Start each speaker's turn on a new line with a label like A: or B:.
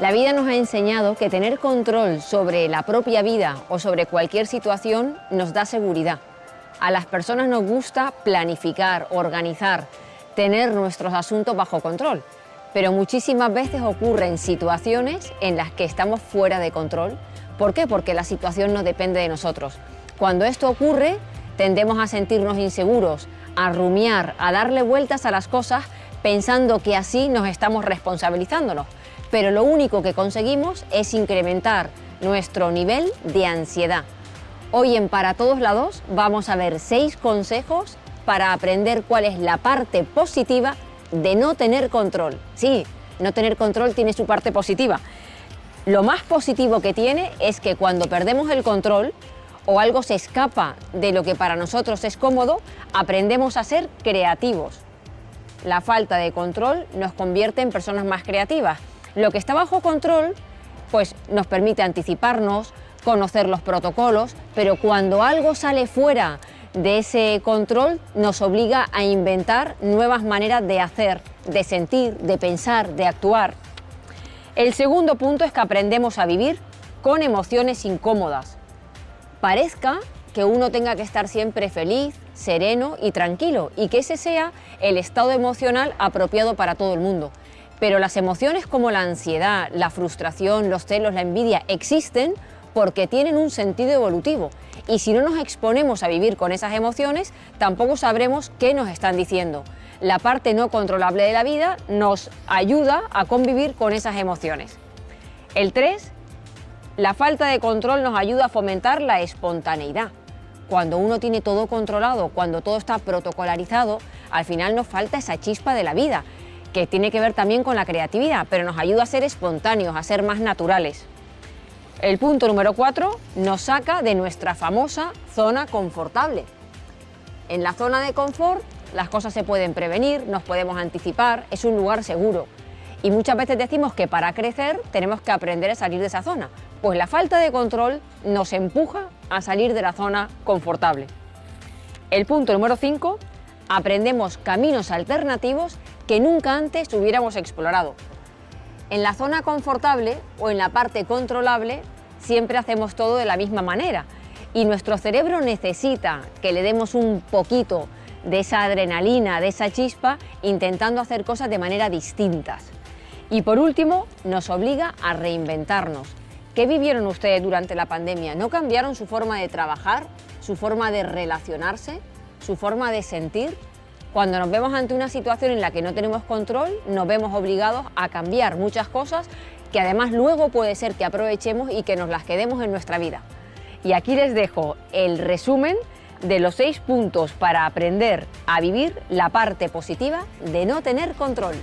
A: La vida nos ha enseñado que tener control sobre la propia vida o sobre cualquier situación nos da seguridad. A las personas nos gusta planificar, organizar, tener nuestros asuntos bajo control, pero muchísimas veces ocurren situaciones en las que estamos fuera de control. ¿Por qué? Porque la situación no depende de nosotros. Cuando esto ocurre, tendemos a sentirnos inseguros, a rumiar, a darle vueltas a las cosas pensando que así nos estamos responsabilizándonos pero lo único que conseguimos es incrementar nuestro nivel de ansiedad. Hoy en Para Todos Lados vamos a ver seis consejos para aprender cuál es la parte positiva de no tener control. Sí, no tener control tiene su parte positiva. Lo más positivo que tiene es que cuando perdemos el control o algo se escapa de lo que para nosotros es cómodo, aprendemos a ser creativos. La falta de control nos convierte en personas más creativas lo que está bajo control pues nos permite anticiparnos, conocer los protocolos, pero cuando algo sale fuera de ese control nos obliga a inventar nuevas maneras de hacer, de sentir, de pensar, de actuar. El segundo punto es que aprendemos a vivir con emociones incómodas. Parezca que uno tenga que estar siempre feliz, sereno y tranquilo y que ese sea el estado emocional apropiado para todo el mundo. Pero las emociones como la ansiedad, la frustración, los celos, la envidia existen porque tienen un sentido evolutivo y si no nos exponemos a vivir con esas emociones, tampoco sabremos qué nos están diciendo. La parte no controlable de la vida nos ayuda a convivir con esas emociones. El 3, la falta de control nos ayuda a fomentar la espontaneidad. Cuando uno tiene todo controlado, cuando todo está protocolarizado, al final nos falta esa chispa de la vida que tiene que ver también con la creatividad, pero nos ayuda a ser espontáneos, a ser más naturales. El punto número cuatro nos saca de nuestra famosa zona confortable. En la zona de confort las cosas se pueden prevenir, nos podemos anticipar, es un lugar seguro. Y muchas veces decimos que para crecer tenemos que aprender a salir de esa zona. Pues la falta de control nos empuja a salir de la zona confortable. El punto número 5, aprendemos caminos alternativos que nunca antes hubiéramos explorado. En la zona confortable o en la parte controlable siempre hacemos todo de la misma manera y nuestro cerebro necesita que le demos un poquito de esa adrenalina, de esa chispa, intentando hacer cosas de manera distintas. Y por último, nos obliga a reinventarnos. ¿Qué vivieron ustedes durante la pandemia? ¿No cambiaron su forma de trabajar, su forma de relacionarse, su forma de sentir? Cuando nos vemos ante una situación en la que no tenemos control, nos vemos obligados a cambiar muchas cosas que además luego puede ser que aprovechemos y que nos las quedemos en nuestra vida. Y aquí les dejo el resumen de los seis puntos para aprender a vivir la parte positiva de no tener control.